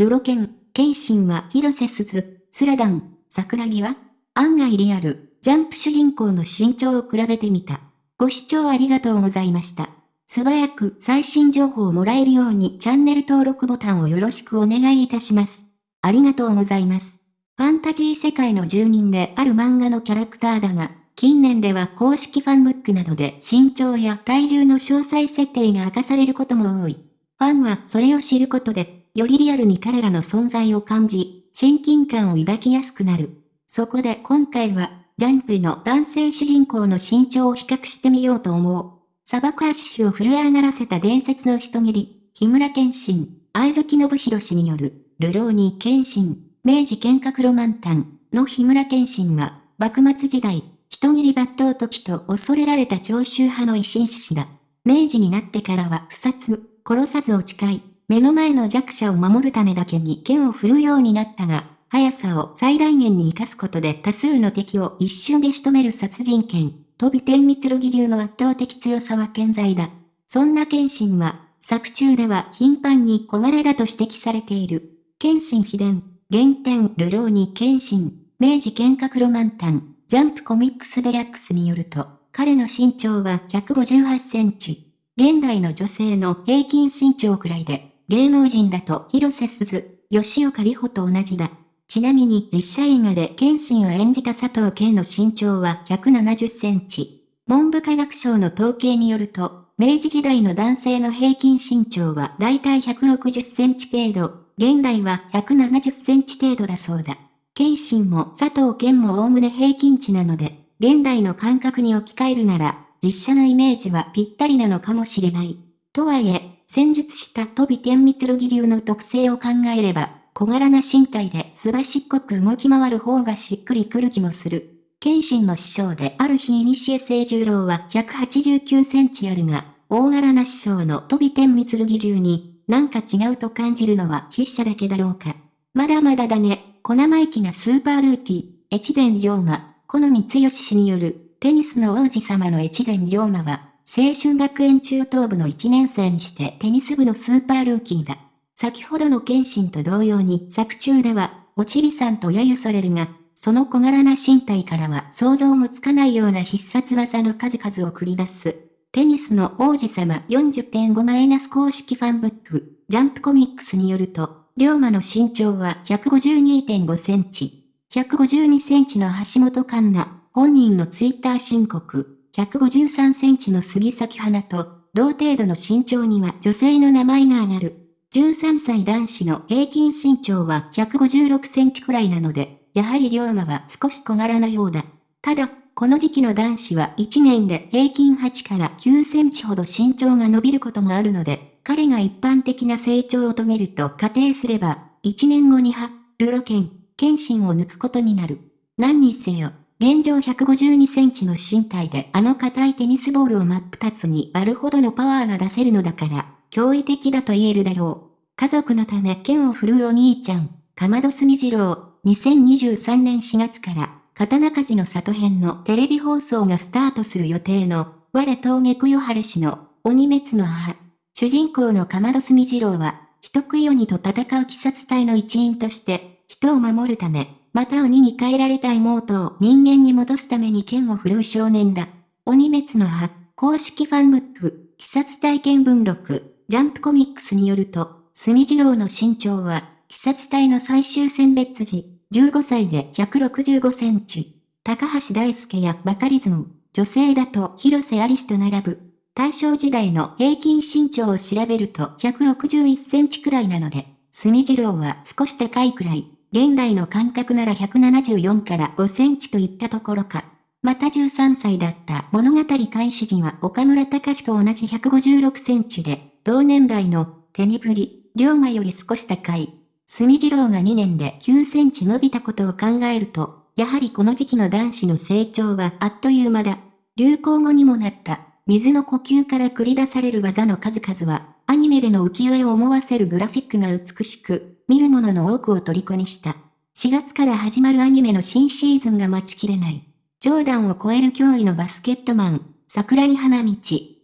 ルロケン、ケンシンは広瀬すず、スラダン、桜木は案外リアル、ジャンプ主人公の身長を比べてみた。ご視聴ありがとうございました。素早く最新情報をもらえるようにチャンネル登録ボタンをよろしくお願いいたします。ありがとうございます。ファンタジー世界の住人である漫画のキャラクターだが、近年では公式ファンブックなどで身長や体重の詳細設定が明かされることも多い。ファンはそれを知ることで、よりリアルに彼らの存在を感じ、親近感を抱きやすくなる。そこで今回は、ジャンプの男性主人公の身長を比較してみようと思う。砂漠足氏を震え上がらせた伝説の人斬り、木村健信、愛月信弘氏による、流浪に謙信、明治剣閣ロマンタンの木村健信は、幕末時代、人斬り抜刀時と恐れられた長州派の維新志士だ。明治になってからは不殺、殺さずを誓い、目の前の弱者を守るためだけに剣を振るようになったが、速さを最大限に活かすことで多数の敵を一瞬で仕留める殺人剣、飛び天密路義流の圧倒的強さは健在だ。そんな剣心は、作中では頻繁に小柄だと指摘されている。剣心秘伝、原点流浪に剣心、明治剣閣ロマンタン、ジャンプコミックスデラックスによると、彼の身長は158センチ。現代の女性の平均身長くらいで、芸能人だと広瀬すず、吉岡里帆と同じだ。ちなみに実写映画で謙信を演じた佐藤健の身長は170センチ。文部科学省の統計によると、明治時代の男性の平均身長はだいたい160センチ程度、現代は170センチ程度だそうだ。謙信も佐藤健も概ね平均値なので、現代の感覚に置き換えるなら、実写のイメージはぴったりなのかもしれない。とはいえ、戦術した飛び天密路義流の特性を考えれば、小柄な身体ですばしっこく動き回る方がしっくりくる気もする。謙信の師匠である日西江清十郎は189センチあるが、大柄な師匠の飛び天密義流に、なんか違うと感じるのは筆者だけだろうか。まだまだだね、小生意気なスーパールーキー、越前龍馬、好み剛氏による、テニスの王子様の越前龍馬は、青春学園中等部の1年生にしてテニス部のスーパールーキーだ。先ほどの謙信と同様に作中では、おちびさんと揶揄されるが、その小柄な身体からは想像もつかないような必殺技の数々を繰り出す。テニスの王子様40.5マイナス公式ファンブック、ジャンプコミックスによると、龍馬の身長は152.5センチ。152センチの橋本環奈、本人のツイッター申告、153センチの杉咲花と、同程度の身長には女性の名前が挙がる。13歳男子の平均身長は156センチくらいなので、やはり龍馬は少し小柄なようだ。ただ、この時期の男子は1年で平均8から9センチほど身長が伸びることもあるので、彼が一般的な成長を遂げると仮定すれば、1年後には、ルロケン、謙信を抜くことになる。何にせよ、現状152センチの身体であの硬いテニスボールを真っ二つに割るほどのパワーが出せるのだから、驚異的だと言えるだろう。家族のため剣を振るうお兄ちゃん、かまどすみ次郎、2023年4月から、刀鍛冶の里編のテレビ放送がスタートする予定の、我峠くよはれ氏の、鬼滅の母。主人公のかまどすみ次郎は、人食い鬼と戦う鬼殺隊の一員として、人を守るため、また鬼に変えられた妹を人間に戻すために剣を振るう少年だ。鬼滅の母、公式ファンブック、鬼殺体験文録、ジャンプコミックスによると、住次郎の身長は、鬼殺隊の最終選別時、15歳で165センチ。高橋大輔やバカリズム、女性だと広瀬アリスと並ぶ。大正時代の平均身長を調べると161センチくらいなので、住次郎は少し高いくらい。現代の感覚なら174から5センチといったところか。また13歳だった物語開始時は岡村隆史と同じ156センチで、同年代の手にぶり、龍馬より少し高い。住次郎が2年で9センチ伸びたことを考えると、やはりこの時期の男子の成長はあっという間だ。流行語にもなった、水の呼吸から繰り出される技の数々は、アニメでの浮世絵を思わせるグラフィックが美しく、見る者の多くを虜にした。4月から始まるアニメの新シーズンが待ちきれない。ジョーダンを超える脅威のバスケットマン、桜木花道、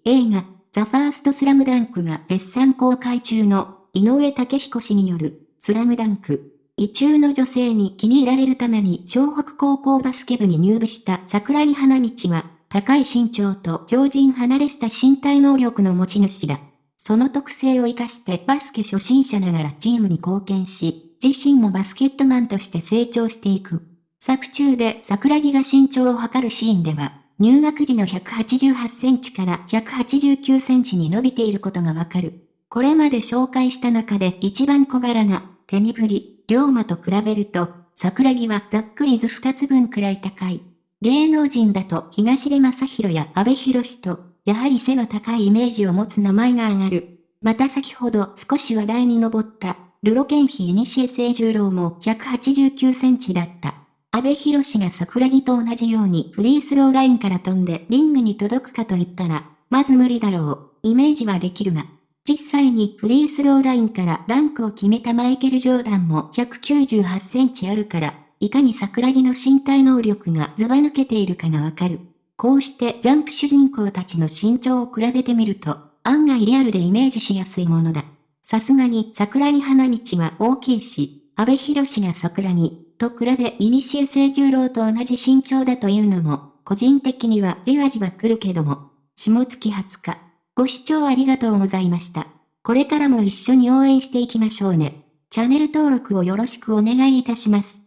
映画、ザ・ファースト・スラムダンクが絶賛公開中の井上武彦氏によるスラムダンク。異中の女性に気に入られるために湘北高校バスケ部に入部した桜木花道は、高い身長と常人離れした身体能力の持ち主だ。その特性を活かしてバスケ初心者ながらチームに貢献し、自身もバスケットマンとして成長していく。作中で桜木が身長を測るシーンでは、入学時の188センチから189センチに伸びていることがわかる。これまで紹介した中で一番小柄な、手に振り、龍馬と比べると、桜木はざっくり図二つ分くらい高い。芸能人だと東出正宏や安部博士と、やはり背の高いイメージを持つ名前が挙がる。また先ほど少し話題に上った、ルロケンヒ西江清十郎も189センチだった。安部博士が桜木と同じようにフリースローラインから飛んでリングに届くかと言ったら、まず無理だろう。イメージはできるが。実際にフリースローラインからダンクを決めたマイケル・ジョーダンも198センチあるから、いかに桜木の身体能力がずば抜けているかがわかる。こうしてジャンプ主人公たちの身長を比べてみると、案外リアルでイメージしやすいものだ。さすがに桜木花道は大きいし、安部博が桜木と比べイニシエ清十郎と同じ身長だというのも、個人的にはじわじわ来るけども、下月20日。ご視聴ありがとうございました。これからも一緒に応援していきましょうね。チャンネル登録をよろしくお願いいたします。